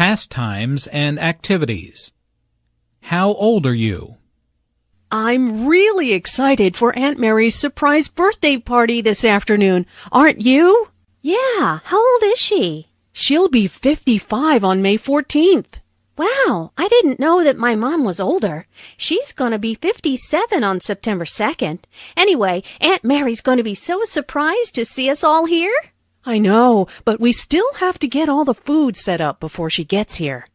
pastimes and activities. How old are you? I'm really excited for Aunt Mary's surprise birthday party this afternoon. Aren't you? Yeah, how old is she? She'll be 55 on May 14th. Wow, I didn't know that my mom was older. She's gonna be 57 on September 2nd. Anyway, Aunt Mary's gonna be so surprised to see us all here. I know, but we still have to get all the food set up before she gets here.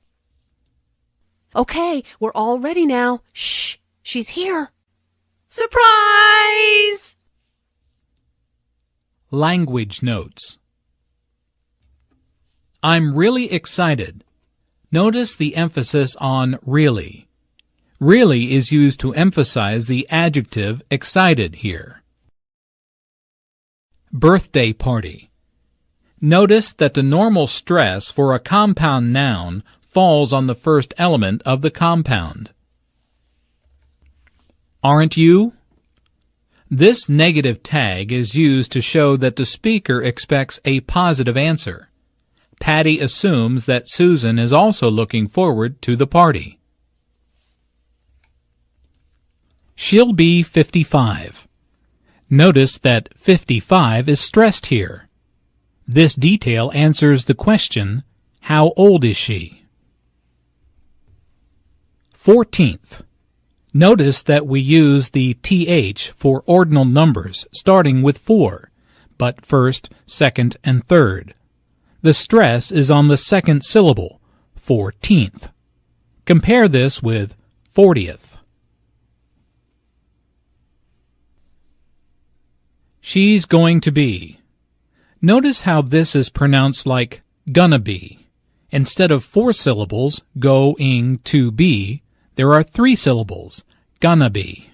Okay, we're all ready now. Shh, she's here. Surprise! Language notes. I'm really excited. Notice the emphasis on really. Really is used to emphasize the adjective excited here. Birthday party. Notice that the normal stress for a compound noun falls on the first element of the compound. Aren't you? This negative tag is used to show that the speaker expects a positive answer. Patty assumes that Susan is also looking forward to the party. She'll be 55. Notice that 55 is stressed here. This detail answers the question, how old is she? 14th. Notice that we use the th for ordinal numbers starting with 4, but first, second, and third. The stress is on the second syllable, 14th. Compare this with 40th. She's going to be. Notice how this is pronounced like gonna be. Instead of four syllables, go-ing to be, there are three syllables, gonna be.